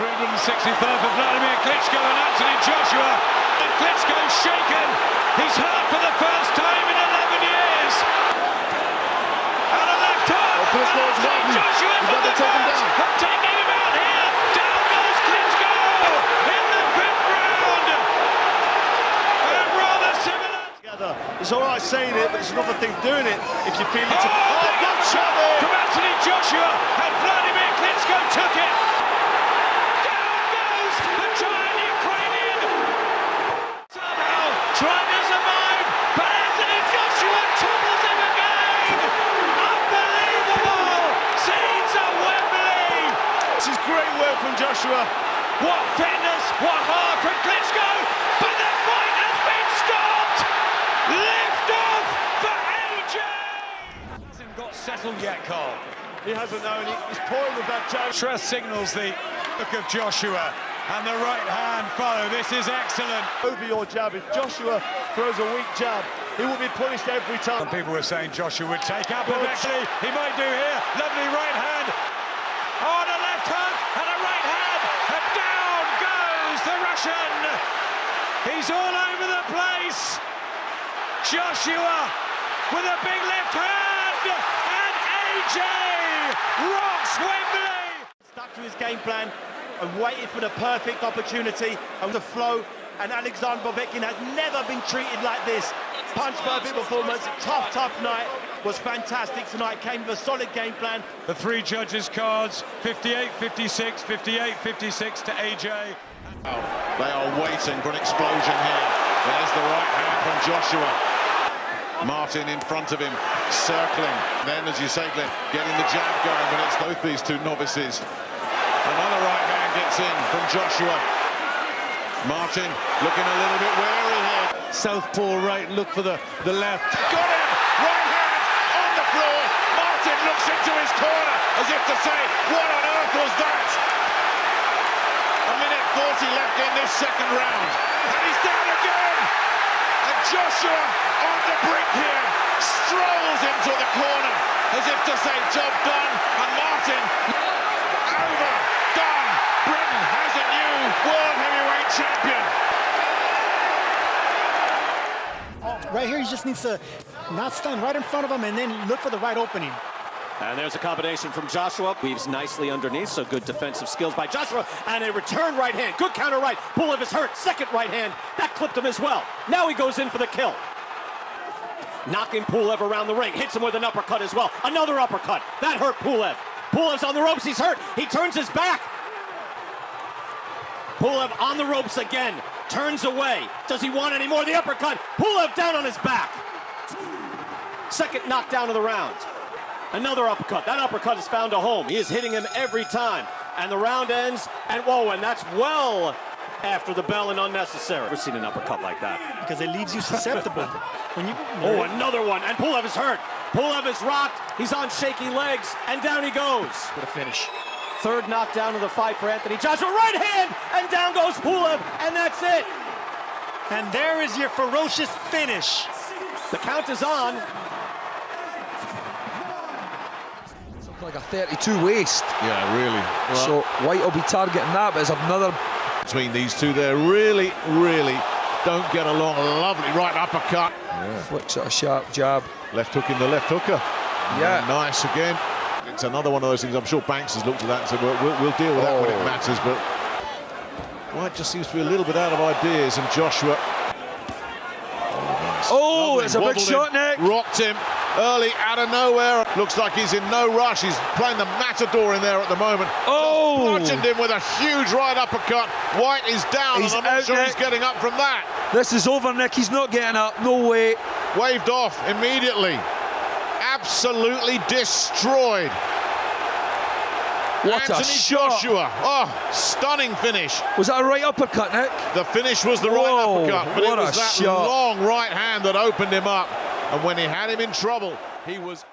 363rd for Vladimir Klitschko and Anthony Joshua. And Klitschko's shaken. He's hurt for the first time in 11 years. And a left hook. Oh, Klitschko Anthony wobbly. Joshua He's for got to the take him first. down. Taking him out here. Down goes Klitschko in the fifth round. And rather similar. It's all right saying it, but it's another thing doing it. If you feel it, Oh, oh, good shot there. from Anthony Joshua, and Vladimir Klitschko took it. Down goes the giant Ukrainian. Somehow trying to survive, but Anthony Joshua topples him again. Unbelievable! Scenes at Wembley. This is great work from Joshua. What fitness, what heart from Klitschko, but the fight has been stopped. Lift off for AJ. Hasn't got settled yet, Cole. He hasn't known. He's toying with that challenge. Trust signals the look of Joshua and the right hand follow. This is excellent. Over your jab. If Joshua throws a weak jab, he will be punished every time. Some people were saying Joshua would take up, but actually he might do here. Lovely right hand. On a left hook and a right hand. And down Russian. He's all over the place. Joshua with a big left hand. And AJ rocks Wembley. Stuck to his game plan and waited for the perfect opportunity and the flow. And Alexander Povetkin has never been treated like this. Punch perfect performance, tough, tough night. Was fantastic tonight. Came with a solid game plan. The three judges' cards 58 56, 58 56 to AJ. They are waiting for an explosion here. There's the right hand from Joshua. Martin in front of him, circling. Then, as you say, Glenn, getting the jab going, but it's both these two novices. Another right hand gets in from Joshua. Martin looking a little bit wary here. Southpaw right, look for the, the left. Got him! Right hand on the floor. Martin looks into his corner as if to say, what on earth was that? A minute 40 left in this second round. And he's down again! And Joshua on the brink here strolls into the corner as if to say, job done. And Martin over, done. Britain has a new world heavyweight champion. Right here, he just needs to not stand right in front of him and then look for the right opening. And there's a combination from Joshua. Weaves nicely underneath, so good defensive skills by Joshua. And a return right hand. Good counter right. Pull Pulev is hurt. Second right hand. That clipped him as well. Now he goes in for the kill. Knocking Pulev around the ring. Hits him with an uppercut as well. Another uppercut. That hurt Pulev. Pulev's on the ropes. He's hurt. He turns his back. Pulev on the ropes again. Turns away. Does he want any more? The uppercut. Pulev down on his back. Second knockdown of the round. Another uppercut. That uppercut has found a home. He is hitting him every time. And the round ends. And whoa, and that's well after the bell and unnecessary. Never seen an uppercut like that. because it leaves you susceptible. when you Oh, another one. And Pulev is hurt. Pulev is rocked. He's on shaky legs. And down he goes. for a finish. Third knockdown of the fight for Anthony Joshua. Right hand. And down goes Pulev. And that's it. And there is your ferocious finish. The count is on. Like a 32 waist. Yeah, really. So Whyte will be targeting that, but it's another between these two there really, really don't get along. A lovely right uppercut. flicks at a sharp jab. Left hook in the left hooker. Yeah. Nice again. It's another one of those things. I'm sure Banks has looked at that and said, well, we'll, we'll deal with that when it Oh. matters. But Whyte just seems to be a little bit out of ideas. And Joshua. Oh, Lovely. it's a big shot, him, Nick. Rocked him early out of nowhere. Looks like he's in no rush. He's playing the matador in there at the moment. Oh. Bludgeoned him with a huge right uppercut. Whyte is down, He's and I'm not sure he's getting up from that. This is over, Nick. He's not getting up. No way. Waved off immediately. Absolutely destroyed. What Anthony a shot. Joshua. Oh, stunning finish. Was that a right uppercut, Nick? The finish was the right uppercut, but it what a was that shot. long right hand that opened him up. And when he had him in trouble, he was